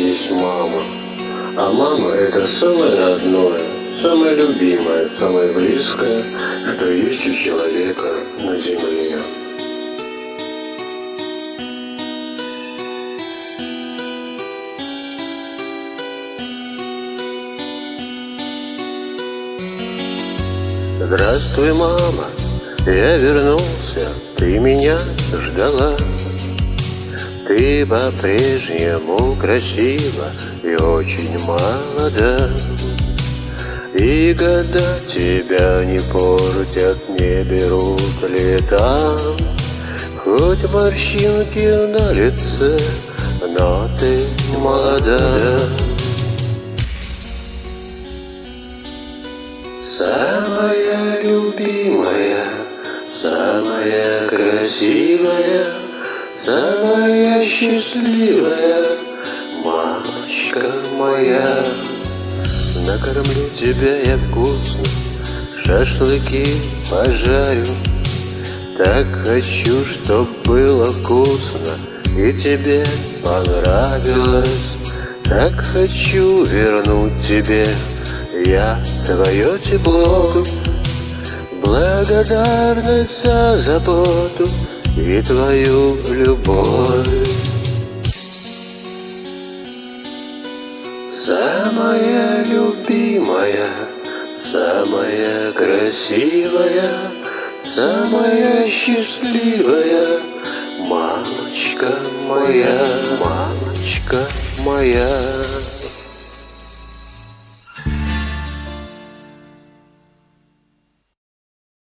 есть мама. А мама это самое родное, самое любимое, самое близкое, что есть у человека на земле. Здравствуй, мама, я вернулся, ты меня ждала. Ты по-прежнему красива и очень молода. И года тебя не портят, не берут лета. Хоть морщинки на лице, но ты молода. Самая любимая, самая красивая, самая счастливая мамочка моя. Накормлю тебя я вкусно, шашлыки пожарю. Так хочу, чтоб было вкусно и тебе понравилось. Так хочу вернуть тебе я твое тепло Благодарность за заботу и твою любовь. Самая любимая, самая красивая, самая счастливая Мамочка моя, мамочка моя